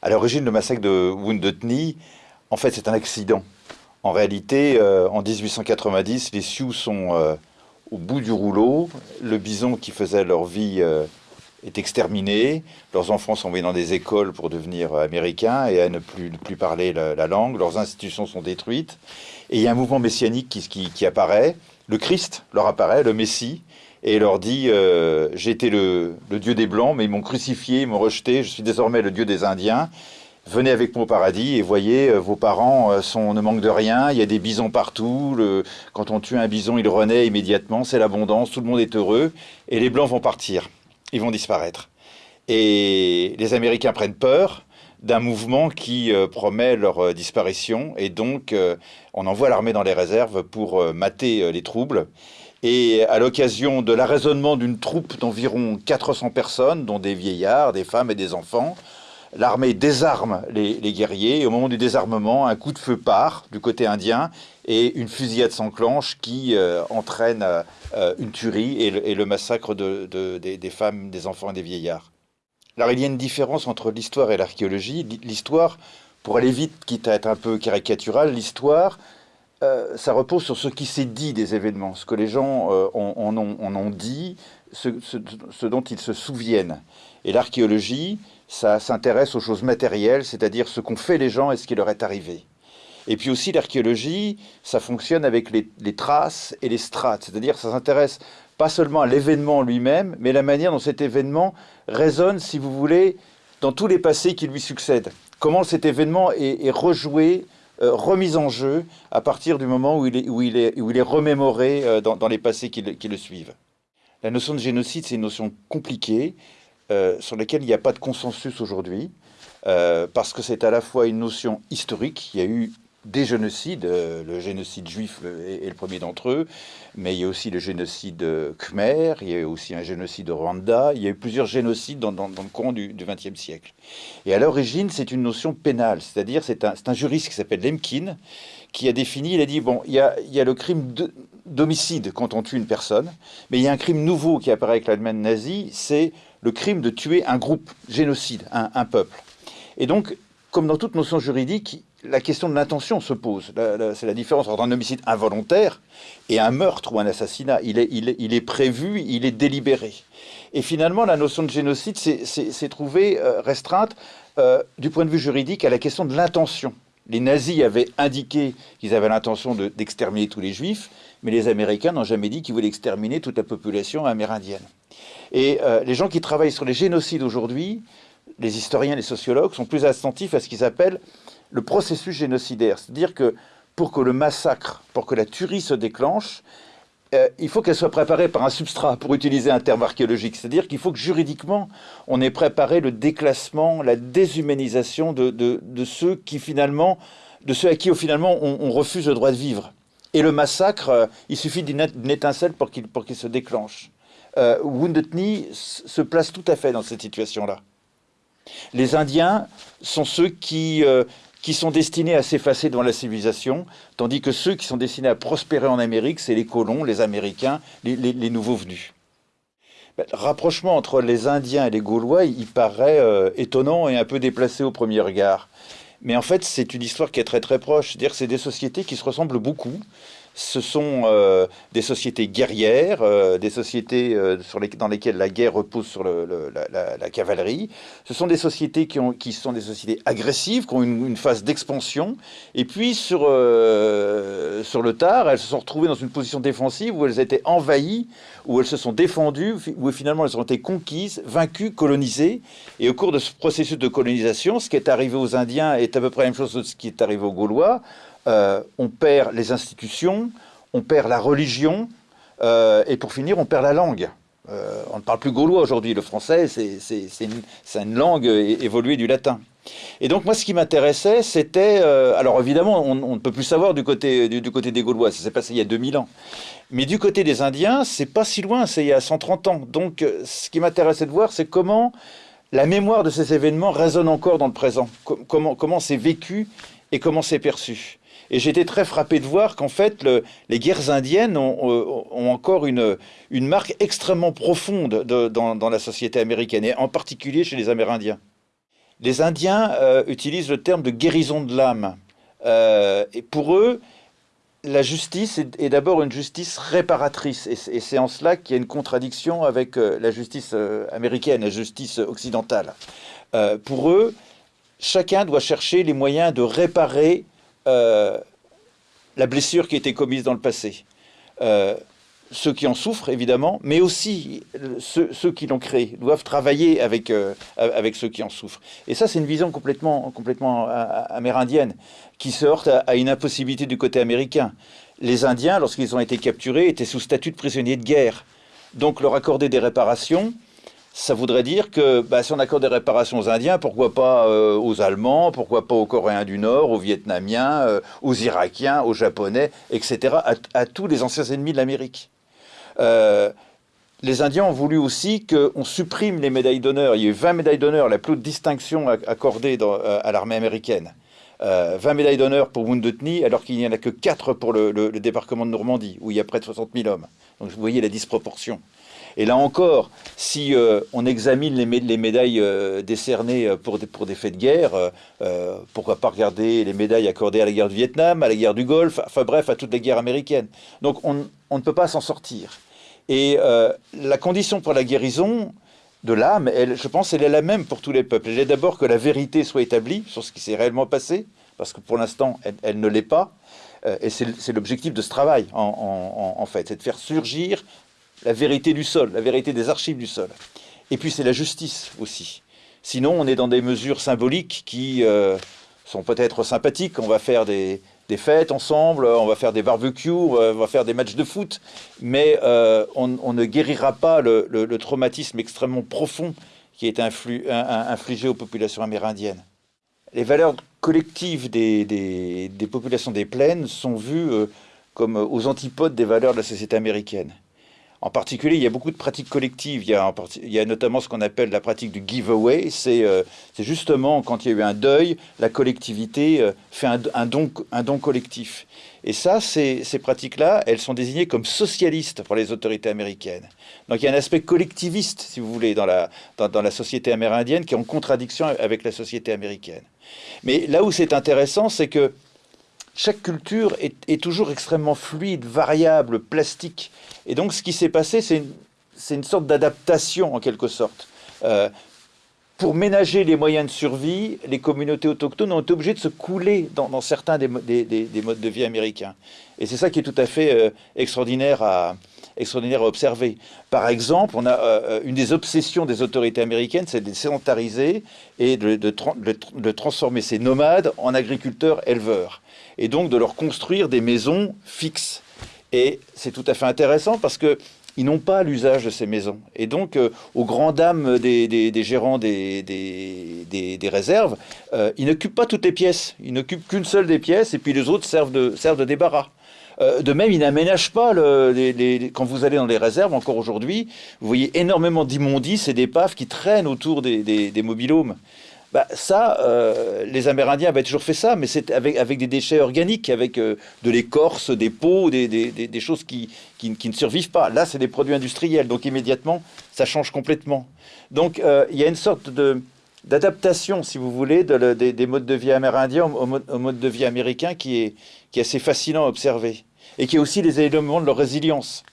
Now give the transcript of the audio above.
À l'origine, le massacre de Wounded Knee, en fait, c'est un accident. En réalité, euh, en 1890, les Sioux sont euh, au bout du rouleau. Le bison qui faisait leur vie euh, est exterminé. Leurs enfants sont envoyés dans des écoles pour devenir américains et à ne plus, parler la, langue. Leurs institutions sont détruites. Et il y a un mouvement messianique qui, apparaît. Le Christ leur apparaît, le Messie, et leur dit J'étais le, Dieu des Blancs, mais ils m'ont crucifié, ils m'ont rejeté, je suis désormais le Dieu des Indiens venez avec moi au paradis et voyez, euh, vos parents euh, ne manquent de rien, il y a des bisons partout, quand on tue un bison, il renaît immédiatement, c'est l'abondance, tout le monde est heureux, et les Blancs vont partir, ils vont disparaître. Et les Américains prennent peur d'un mouvement qui euh, promet leur disparition, et donc on envoie l'armée dans les réserves pour mater les troubles. Et à l'occasion de l'arraisonnement d'une troupe d'environ 400 personnes, dont des vieillards, des femmes et des enfants, L'armée désarme les, guerriers et au moment du désarmement, un coup de feu part du côté indien et une fusillade s'enclenche qui euh, entraîne euh, une tuerie et le, massacre des, femmes, des enfants et des vieillards. Alors il y a une différence entre l'histoire et l'archéologie. L'histoire, pour aller vite, quitte à être un peu caricatural, l'histoire, euh, ça repose sur ce qui s'est dit des événements, ce que les gens en, ont, dit, ce dont ils se souviennent. Et l'archéologie, ça s'intéresse aux choses matérielles, c'est-à-dire ce qu'ont fait les gens et ce qui leur est arrivé. Et puis aussi l'archéologie, ça fonctionne avec les, traces et les strates, c'est-à-dire ça s'intéresse pas seulement à l'événement lui-même, mais la manière dont cet événement résonne, si vous voulez, dans tous les passés qui lui succèdent. Comment cet événement est, rejoué, euh, remis en jeu à partir du moment où il est, où il est, où il est remémoré euh, dans, les passés qui le suivent. La notion de génocide, c'est une notion compliquée. Euh, sur lesquels il n'y a pas de consensus aujourd'hui, parce que c'est à la fois une notion historique, il y a eu des génocides, euh, le génocide juif est, le premier d'entre eux, mais il y a aussi le génocide khmer, il y a aussi un génocide Rwanda, il y a eu plusieurs génocides dans, le courant du XXe siècle. Et à l'origine, c'est une notion pénale, c'est-à-dire c'est un, un, juriste qui s'appelle Lemkin, qui a défini, il a dit, bon, il y a, il y a le crime d'homicide quand on tue une personne, mais il y a un crime nouveau qui apparaît avec l'Allemagne nazie, c'est le crime de tuer un groupe, génocide, un, peuple. Et donc, comme dans toute notion juridique, la question de l'intention se pose. C'est la différence entre un homicide involontaire et un meurtre ou un assassinat. Il est, prévu, il est délibéré. Et finalement, la notion de génocide s'est trouvée euh, restreinte euh, du point de vue juridique à la question de l'intention. Les nazis avaient indiqué qu'ils avaient l'intention d'exterminer tous les juifs, mais les Américains n'ont jamais dit qu'ils voulaient exterminer toute la population amérindienne. Et euh, les gens qui travaillent sur les génocides aujourd'hui, les historiens, les sociologues, sont plus attentifs à ce qu'ils appellent le processus génocidaire. C'est-à-dire que pour que le massacre, pour que la tuerie se déclenche, euh, il faut qu'elle soit préparée par un substrat, pour utiliser un terme archéologique. C'est-à-dire qu'il faut que juridiquement, on ait préparé le déclassement, la déshumanisation de, ceux qui finalement, de ceux à qui finalement on, refuse le droit de vivre. Et le massacre, euh, il suffit d'une étincelle pour qu'il se déclenche euh, Wounded Knee se place tout à fait dans cette situation-là. Les Indiens sont ceux qui, euh, qui sont destinés à s'effacer devant la civilisation, tandis que ceux qui sont destinés à prospérer en Amérique, c'est les colons, les Américains, les, nouveaux venus. Ben, le rapprochement entre les Indiens et les Gaulois, il paraît euh, étonnant et un peu déplacé au premier regard. Mais en fait, c'est une histoire qui est très très proche. C'est-à-dire que c'est des sociétés qui se ressemblent beaucoup ce sont euh, des sociétés guerrières, euh, des sociétés euh, dans lesquelles la guerre repose sur la, cavalerie. Ce sont des sociétés qui sont des sociétés agressives, qui ont une, phase d'expansion. Et puis, sur, sur le tard, elles se sont retrouvées dans une position défensive où elles étaient envahies, où elles se sont défendues, où finalement elles ont été conquises, vaincues, colonisées. Et au cours de ce processus de colonisation, ce qui est arrivé aux Indiens est à peu près la même chose que ce qui est arrivé aux Gaulois. Euh, on perd les institutions, on perd la religion, euh, et pour finir, on perd la langue. Euh, on ne parle plus gaulois aujourd'hui, le français, c'est une, langue évoluée du latin. Et donc moi, ce qui m'intéressait, c'était... alors évidemment, on, ne peut plus savoir du côté, du, côté des Gaulois, ça s'est passé il y a 2000 ans. Mais du côté des Indiens, c'est pas si loin, c'est il y a 130 ans. Donc ce qui m'intéressait de voir, c'est comment la mémoire de ces événements résonne encore dans le présent. comment c'est vécu et comment c'est perçu. Et j'étais très frappé de voir qu'en fait, les guerres indiennes ont, encore une, marque extrêmement profonde dans, la société américaine, et en particulier chez les Amérindiens. Les Indiens utilisent le terme de guérison de l'âme. et pour eux, la justice est, d'abord une justice réparatrice, et c'est en cela qu'il y a une contradiction avec la justice américaine, la justice occidentale. pour eux, chacun doit chercher les moyens de réparer la blessure qui a été commise dans le passé. Euh, ceux qui en souffrent, évidemment, mais aussi ceux, qui l'ont créé, doivent travailler avec, euh, avec ceux qui en souffrent. Et ça, c'est une vision complètement, complètement euh, amérindienne, qui se heurte à, une impossibilité du côté américain. Les Indiens, lorsqu'ils ont été capturés, étaient sous statut de prisonniers de guerre. Donc leur accorder des réparations, ça voudrait dire que bah, si on accorde des réparations aux Indiens, pourquoi pas euh, aux Allemands, pourquoi pas aux Coréens du Nord, aux Vietnamiens, euh, aux Irakiens, aux Japonais, etc., à, tous les anciens ennemis de l'Amérique. Euh, les Indiens ont voulu aussi qu'on supprime les médailles d'honneur. Il y a eu 20 médailles d'honneur, la plus haute distinction accordée à l'armée américaine. 20 médailles d'honneur pour Wounded Knee, alors qu'il n'y en a que 4 pour le, débarquement de Normandie, où il y a près de 60 000 hommes. Donc vous voyez la disproportion. Et là encore, si euh, on examine les, médailles euh, décernées euh, pour des, faits de guerre, pourquoi pas regarder les médailles accordées à la guerre du Vietnam, à la guerre du Golfe, enfin bref, à toutes les guerres américaines. Donc on, ne peut pas s'en sortir. Et la condition pour la guérison de l'âme, je pense, elle est la même pour tous les peuples. Elle est d'abord que la vérité soit établie sur ce qui s'est réellement passé, parce que pour l'instant, elle, ne l'est pas. et c'est l'objectif de ce travail, en fait, c'est de faire surgir la vérité du sol, la vérité des archives du sol. Et puis c'est la justice aussi. Sinon, on est dans des mesures symboliques qui euh, sont peut-être sympathiques. On va faire des, fêtes ensemble, on va faire des barbecues, on va faire des matchs de foot, mais euh, on, ne guérira pas le, traumatisme extrêmement profond qui est infligé aux populations amérindiennes. Les valeurs collectives des, populations des plaines sont vues euh, comme aux antipodes des valeurs de la société américaine. En particulier, il y a beaucoup de pratiques collectives. Il y a, il y a notamment ce qu'on appelle la pratique du giveaway. Euh, c'est justement quand il y a eu un deuil, la collectivité euh, fait un, don, un don collectif. Et ça, ces, ces pratiques-là, elles sont désignées comme socialistes pour les autorités américaines. Donc il y a un aspect collectiviste, si vous voulez, dans la société amérindienne qui est en contradiction avec la société américaine. Mais là où c'est intéressant, c'est que chaque culture est, toujours extrêmement fluide, variable, plastique. Et donc ce qui s'est passé, c'est une, sorte d'adaptation en quelque sorte. Euh, pour ménager les moyens de survie, les communautés autochtones ont été obligées de se couler dans, certains des, modes de vie américains. Et c'est ça qui est tout à fait euh, extraordinaire, à, extraordinaire à observer. Par exemple, on a euh, une des obsessions des autorités américaines, c'est de sédentariser et de transformer ces nomades en agriculteurs-éleveurs et donc de leur construire des maisons fixes. Et c'est tout à fait intéressant parce que ils n'ont pas l'usage de ces maisons. Et donc, euh, aux grandes dames des, gérants des, réserves, euh, ils n'occupent pas toutes les pièces. Ils n'occupent qu'une seule des pièces, et puis les autres servent de débarras. Euh, de même, ils n'aménagent pas, les, quand vous allez dans les réserves, encore aujourd'hui, vous voyez énormément d'immondices et d'épaves qui traînent autour des, des. Bah, ça, euh, les Amérindiens avaient toujours fait ça, mais c'est avec, des déchets organiques, avec euh, de l'écorce, des peaux, des, choses qui, qui, ne survivent pas. Là, c'est des produits industriels, donc immédiatement, ça change complètement. Donc, il y a une sorte de d'adaptation, si vous voulez, de, des, modes de vie amérindiens au, au, mode de vie américain qui est, qui est assez fascinant à observer. Et qui a aussi les éléments de leur résilience.